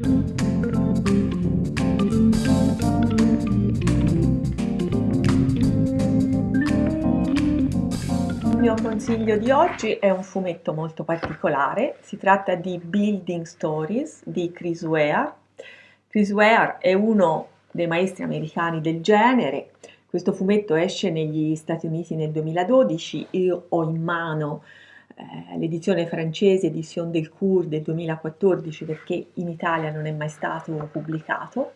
Il mio consiglio di oggi è un fumetto molto particolare, si tratta di Building Stories di Chris Ware. Chris Ware è uno dei maestri americani del genere, questo fumetto esce negli Stati Uniti nel 2012, io ho in mano eh, l'edizione francese Edition del Cour del 2014 perché in Italia non è mai stato pubblicato.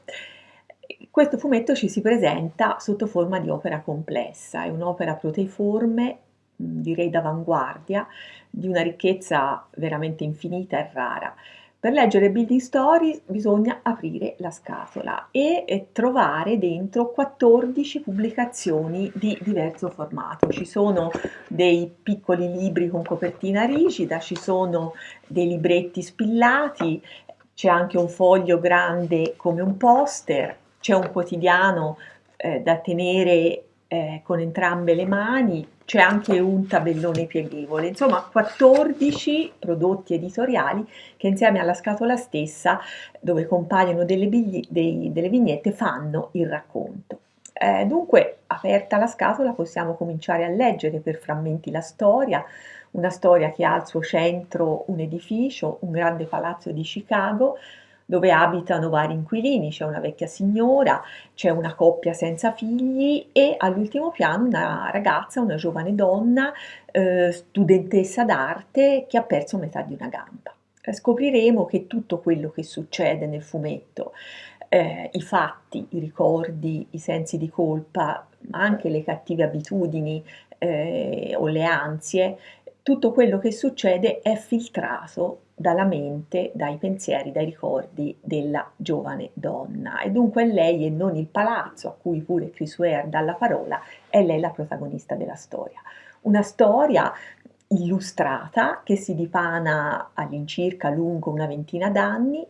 Questo fumetto ci si presenta sotto forma di opera complessa, è un'opera proteiforme, direi d'avanguardia, di una ricchezza veramente infinita e rara. Per leggere Building Stories bisogna aprire la scatola e, trovare dentro 14 pubblicazioni di diverso formato. Ci sono dei piccoli libri con copertina rigida, ci sono dei libretti spillati, c'è anche un foglio grande come un poster, c'è un quotidiano eh, da tenere eh, con entrambe le mani, c'è anche un tabellone pieghevole, insomma 14 prodotti editoriali che insieme alla scatola stessa, dove compaiono delle, dei, delle vignette, fanno il racconto. Eh, dunque, aperta la scatola, possiamo cominciare a leggere per frammenti la storia, una storia che ha al suo centro un edificio, un grande palazzo di Chicago, dove abitano vari inquilini, c'è una vecchia signora, c'è una coppia senza figli e all'ultimo piano una ragazza, una giovane donna, eh, studentessa d'arte che ha perso metà di una gamba. Eh, scopriremo che tutto quello che succede nel fumetto, eh, i fatti, i ricordi, i sensi di colpa, ma anche le cattive abitudini eh, o le ansie, tutto quello che succede è filtrato dalla mente, dai pensieri, dai ricordi della giovane donna e dunque lei e non il palazzo a cui pure Chris Ware dà la parola, è lei la protagonista della storia. Una storia illustrata che si dipana all'incirca lungo una ventina d'anni.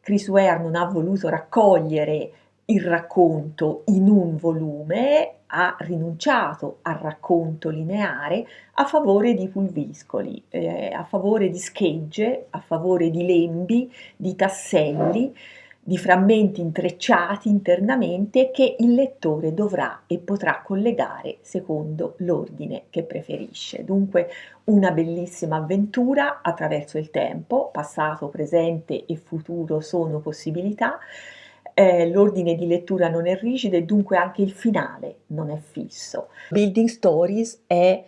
Chris Ware non ha voluto raccogliere il racconto in un volume, ha rinunciato al racconto lineare a favore di pulviscoli, eh, a favore di schegge, a favore di lembi, di tasselli, di frammenti intrecciati internamente che il lettore dovrà e potrà collegare secondo l'ordine che preferisce. Dunque una bellissima avventura attraverso il tempo, passato, presente e futuro sono possibilità, eh, l'ordine di lettura non è rigido e dunque anche il finale non è fisso. Building Stories è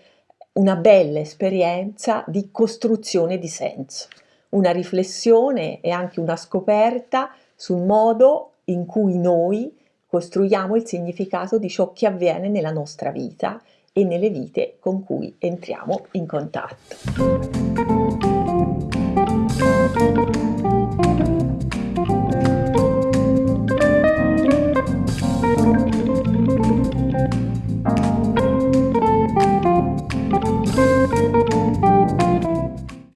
una bella esperienza di costruzione di senso, una riflessione e anche una scoperta sul modo in cui noi costruiamo il significato di ciò che avviene nella nostra vita e nelle vite con cui entriamo in contatto.